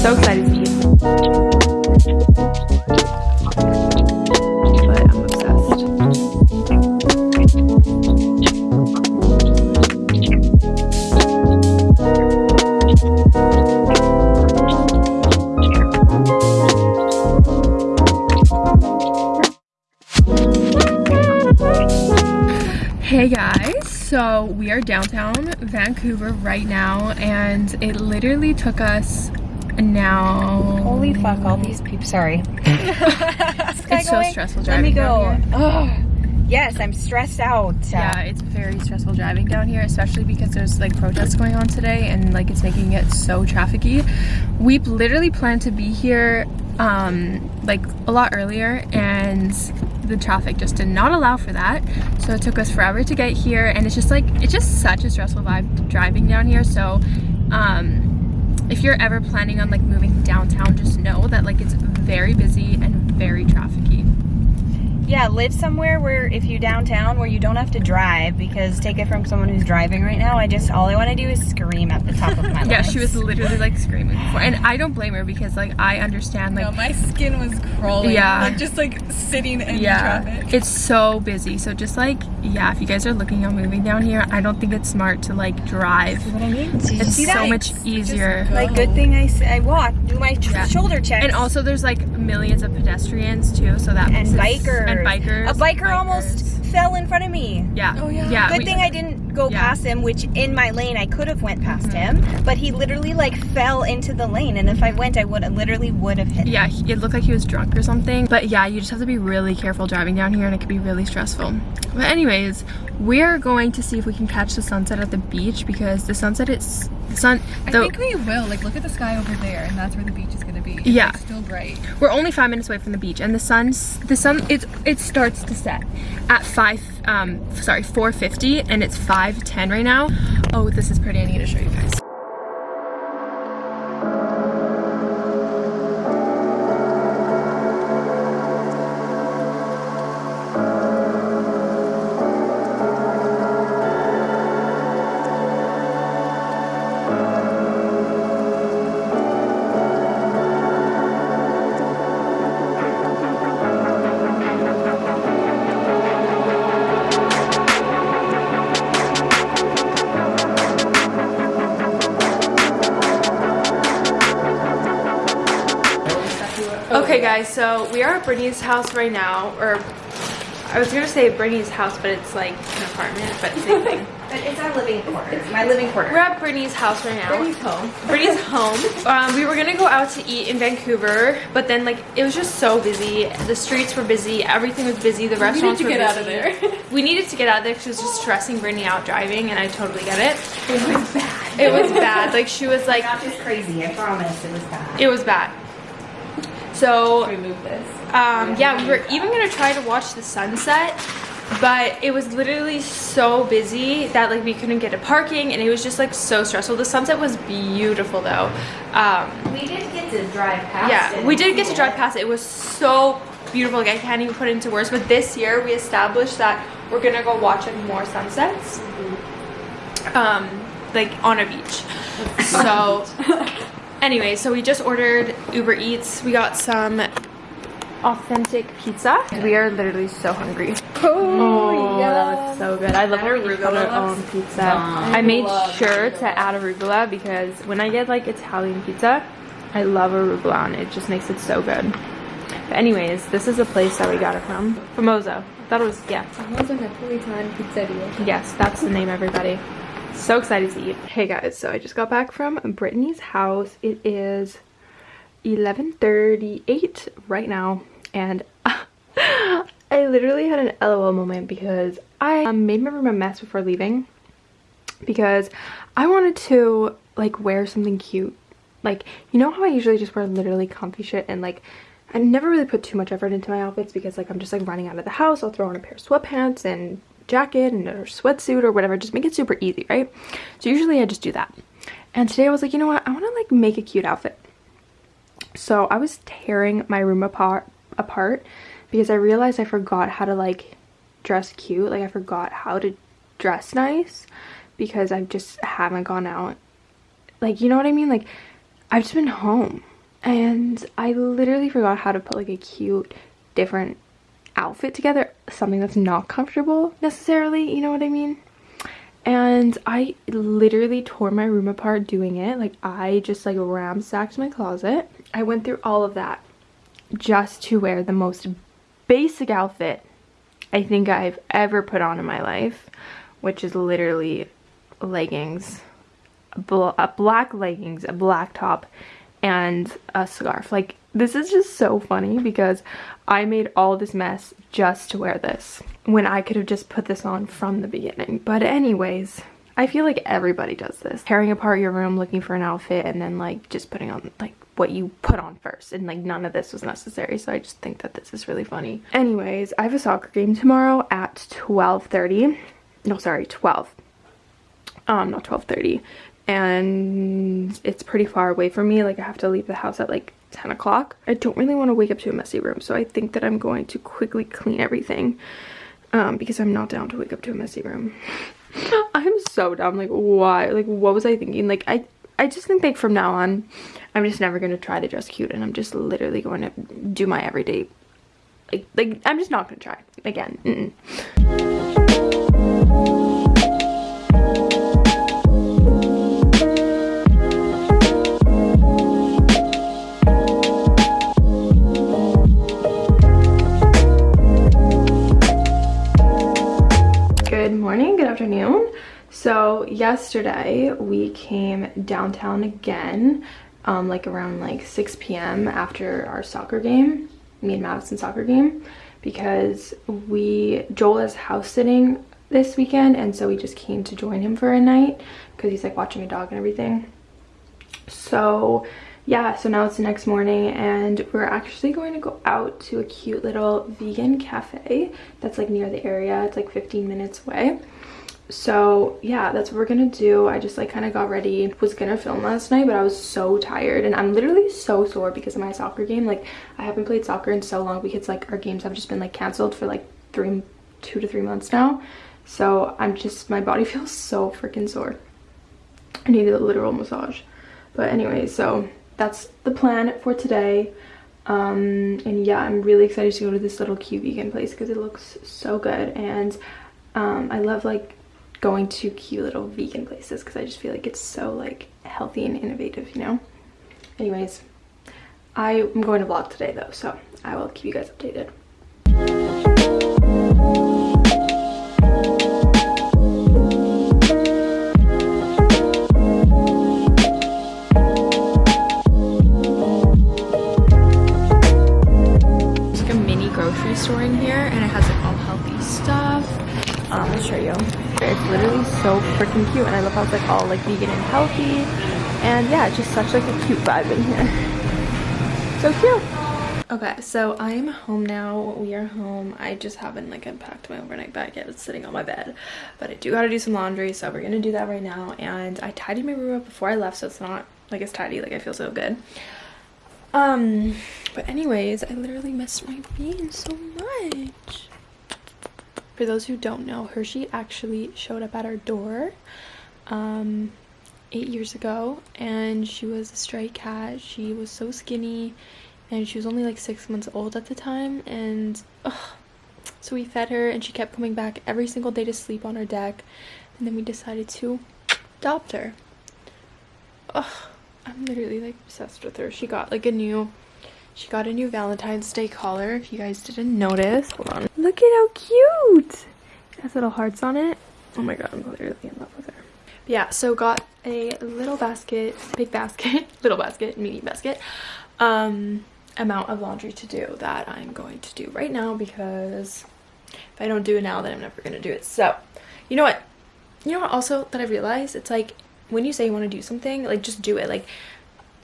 So excited to eat. But I'm obsessed. Hey guys, so we are downtown Vancouver right now and it literally took us now Holy fuck, all these people. Sorry. it's so stressful Let me driving go. down here. Oh, yes, I'm stressed out. Yeah, it's very stressful driving down here, especially because there's like protests going on today and like it's making it so trafficy. We literally planned to be here um like a lot earlier and the traffic just did not allow for that so it took us forever to get here and it's just like it's just such a stressful vibe driving down here so um if you're ever planning on like moving downtown just know that like it's very busy and very trafficy Yeah, live somewhere where if you downtown where you don't have to drive because take it from someone who's driving right now. I just all I want to do is scream at the top of my lungs. yeah she was literally like screaming before and i don't blame her because like i understand like No, my skin was crawling. Yeah. Like just like sitting in yeah traffic. it's so busy so just like yeah if you guys are looking at moving down here i don't think it's smart to like drive what I mean. Did you it's see so that? much easier go. Like good thing I I walk, do my sh- Yeah. shoulder checks. and also there's like millions of pedestrians too so that and bikers. and bikers A biker bikers. almost fell in front of me. yeah Oh, yeah. yeah Good we- thing I didn't go Yeah. past him, which in my lane I could have went past Mm-hmm. him, but he literally like fell into the lane, and if I went, I would literally would have hit. him. yeah he- it looked like he was drunk or something but yeah you just have to be really careful driving down here and it could be really stressful but anyways we're going to see if we can catch the sunset at the beach because the sunset is the sun I the, think we will. Like look at the sky over there, and that's where the beach is gonna be. It's, Yeah. still bright. We're only five minutes away from the beach, and the sun's the sun it's it starts to set at five um sorry 4:50, and it's 5:10 right now. Oh, this is pretty. I need to show you guys. Okay, guys, so we are at Brittany's house right now, or I was gonna say Brittany's house, but it's like an apartment, but same thing. But it's our living quarters. It's My living quarters. We're at Brittany's house right now. Brittany's home. Brittany's home. Um, we were gonna go out to eat in Vancouver, but then like it was just so busy. The streets were busy. Everything was busy. The restaurants were busy. We needed to get out of there. we needed to get out of there because it was just stressing Brittany out driving, and I totally get it. It was bad. It was bad. Like she was like, Not just crazy. I promise. It was bad. it was bad. So Remove this. um, yeah, we were even gonna try to watch the sunset, but it was literally so busy that like we couldn't get a parking, and it was just like so stressful. The sunset was beautiful though. Um, We did get to drive past. yeah, it we did get to drive past it. It was so beautiful. Like I can't even put it into words. But this year we established that we're gonna go watch like more sunsets, um, like on a beach. So. Anyway, so we just ordered Uber Eats. We got some authentic pizza. We are literally so hungry. Oh, that looks so good. I love when we our own pizza. I made sure to add arugula because when I get like Italian pizza, I love arugula on it. Just makes it so good. But anyways, this is a place that we got it from. Famoso. I thought it was, yeah. Famoso Neapolitan Pizzeria. Yes, that's the name, everybody. So excited to eat. Hey guys, so I just got back from Brittany's house. It is 11.38 right now, and I literally had an LOL moment because I made my room a mess before leaving because I wanted to like wear something cute. Like, you know how I usually just wear literally comfy shit and like I never really put too much effort into my outfits because like I'm just like running out of the house. I'll throw on a pair of sweatpants and jacket and a sweatsuit or whatever. Just make it super easy, right? So usually I just do that. And today I was like, you know what? I want to like make a cute outfit. So I was tearing my room apart apart because I realized I forgot how to like dress cute. Like I forgot how to dress nice because I just haven't gone out. Like, you know what I mean? Like I've just been home. and I literally forgot how to put like a cute different outfit together something that's not comfortable necessarily you know what I mean? And I literally tore my room apart doing it like I just like ransacked my closet. I went through all of that just to wear the most basic outfit I think I've ever put on in my life which is literally leggings a black leggings a black top and a scarf. Like this is just so funny because I made all this mess just to wear this when I could have just put this on from the beginning. But anyways, I feel like everybody does this. Tearing apart your room looking for an outfit and then like just putting on like what you put on first and like none of this was necessary so I just think that this is really funny. Anyways, I have a soccer game tomorrow at 12.30. No, sorry, 12. Um, not 12.30 and it's pretty far away from me like I have to leave the house at like 10 o'clock. I don't really want to wake up to a messy room, so I think that I'm going to quickly clean everything um, because I'm not down to wake up to a messy room. I'm so dumb. Like, why? Like, what was I thinking? Like, I, I just think like from now on, I'm just never going to try to dress cute and I'm just literally going to do my everyday, like, like I'm just not going to try again. Mm -mm. Yesterday we came downtown again, um, like around like 6 p.m. after our soccer game, me and Madison soccer game, because we, Joel is house sitting this weekend and so we just came to join him for a night because he's like watching a dog and everything. So yeah, so now it's the next morning and we're actually going to go out to a cute little vegan cafe that's like near the area. It's like 15 minutes away so yeah that's what we're gonna do. I just like kind of got ready was gonna film last night but i was so tired and i'm literally so sore because of my soccer game. Like i haven't played soccer in so long because like our games have just been like canceled for like three two to three months now. So i'm just my body feels so freaking sore. I needed a literal massage. But anyway so that's the plan for today. Um and yeah i'm really excited to go to this little cute vegan place because it looks so good. And um i love like going to cute little vegan places because I just feel like it's so like healthy and innovative, you know? Anyways, I am going to vlog today though, so I will keep you guys updated. There's like a mini grocery store in here and it has like all healthy stuff. Um, I'll show you. It's literally so freaking cute and I love how it's like all like vegan and healthy. And yeah, it's just such like a cute vibe in here. so cute. Okay, so I'm home now. We are home. I just haven't like unpacked my overnight bag yet. It's sitting on my bed. But I do gotta do some laundry, so we're gonna do that right now. And I tidied my room up before I left, so it's not like it's tidy. Like I feel so good. Um, but anyways, I literally missed my bean so much. For those who don't know, Hershey actually showed up at our door um, eight years ago and she was a stray cat. She was so skinny and she was only like six months old at the time and ugh, so we fed her and she kept coming back every single day to sleep on our deck and then we decided to adopt her. Ugh, I'm literally like obsessed with her. She got like a new she got a new Valentine's Day collar, if you guys didn't notice. Hold on. Look at how cute! It has little hearts on it. Oh my god, I'm literally in love with her. But yeah, so got a little basket, big basket, little basket, mini basket, um, amount of laundry to do that I'm going to do right now because if I don't do it now, then I'm never going to do it. So, you know what? You know what also that I realized? It's like, when you say you want to do something, like, just do it. Like,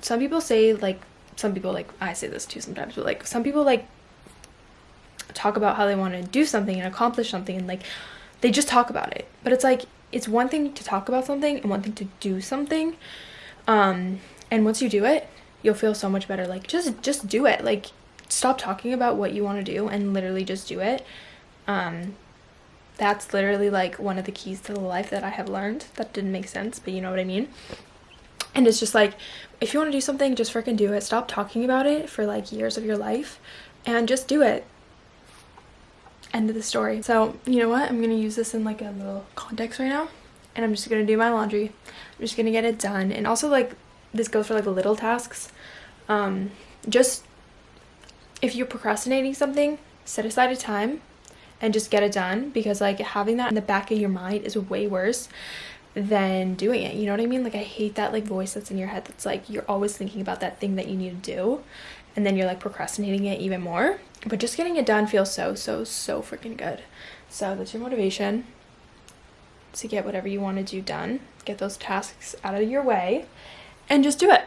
some people say, like, some people like I say this too sometimes but like some people like talk about how they want to do something and accomplish something and like they just talk about it. But it's like it's one thing to talk about something and one thing to do something um and once you do it you'll feel so much better. Like just just do it. Like stop talking about what you want to do and literally just do it. Um that's literally like one of the keys to the life that I have learned that didn't make sense but you know what I mean And it's just like, if you want to do something, just freaking do it. Stop talking about it for like years of your life and just do it. End of the story. So, you know what? I'm going to use this in like a little context right now. And I'm just going to do my laundry. I'm just going to get it done. And also like, this goes for like little tasks. Um, just, if you're procrastinating something, set aside a time and just get it done because like having that in the back of your mind is way worse than doing it. You know what i mean? Like i hate that like voice that's in your head that's like you're always thinking about that thing that you need to do and then you're like procrastinating it even more. But just getting it done feels so so so freaking good. So that's your motivation to get whatever you want to do done. Get those tasks out of your way and just do it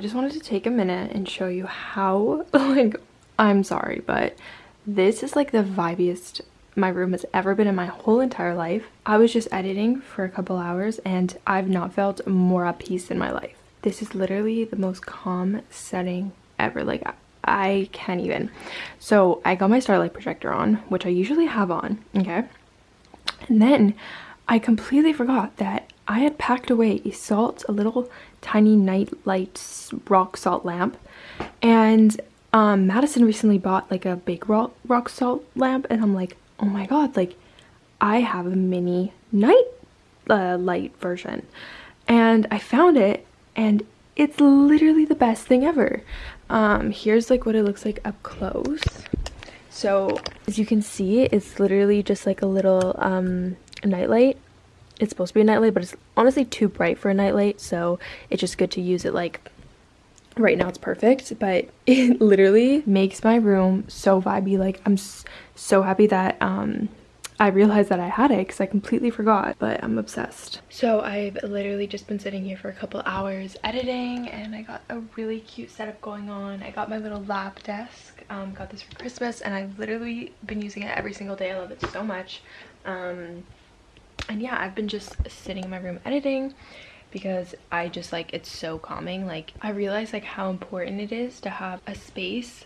just wanted to take a minute and show you how like i'm sorry but this is like the vibiest my room has ever been in my whole entire life. I was just editing for a couple hours and i've not felt more at peace in my life. This is literally the most calm setting ever like i can't even. So i got my starlight projector on which i usually have on okay? And then i completely forgot that I had packed away a salt, a little tiny night light rock salt lamp. And um, Madison recently bought like a big rock, rock salt lamp. And I'm like, oh my god, like I have a mini night uh, light version. And I found it and it's literally the best thing ever. Um, here's like what it looks like up close. So as you can see, it's literally just like a little um, nightlight it's supposed to be a nightlight but it's honestly too bright for a nightlight so it's just good to use it like right now it's perfect but it literally makes my room so vibey like i'm so happy that um I realized that I had it because I completely forgot, but I'm obsessed. So I've literally just been sitting here for a couple hours editing and I got a really cute setup going on. I got my little lap desk, um, got this for Christmas and I've literally been using it every single day. I love it so much. Um, and yeah i've been just sitting in my room editing because i just like it's so calming. Like i realize like how important it is to have a space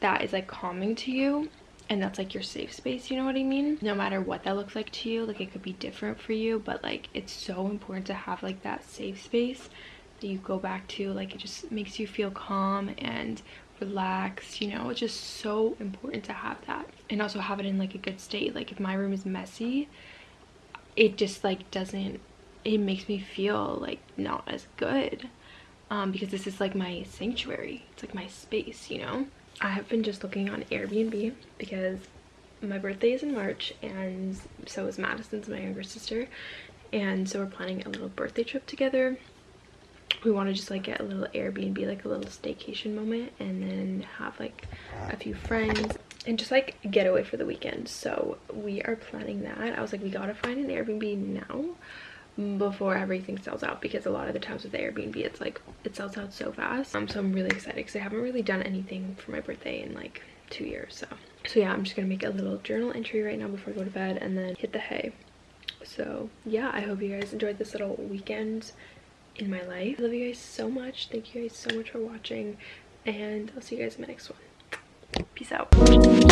that is like calming to you and that's like your safe space you know what i mean? No matter what that looks like to you like it could be different for you but like it's so important to have like that safe space that you go back to like it just makes you feel calm and relaxed you know? It's just so important to have that and also have it in like a good state. Like if my room is messy it just like doesn't it makes me feel like not as good um, because this is like my sanctuary. It's like my space you know? I have been just looking on airbnb because my birthday is in march and so is madison's my younger sister. And so we're planning a little birthday trip together. We want to just like get a little airbnb like a little staycation moment and then have like a few friends and just like get away for the weekend. So we are planning that. I was like we gotta find an airbnb now before everything sells out because a lot of the times with the airbnb it's like it sells out so fast. Um so i'm really excited because i haven't really done anything for my birthday in like two years so. So yeah i'm just gonna make a little journal entry right now before i go to bed and then hit the hay. So yeah i hope you guys enjoyed this little weekend in my life. I love you guys so much. Thank you guys so much for watching and i'll see you guys in my next one Peace out.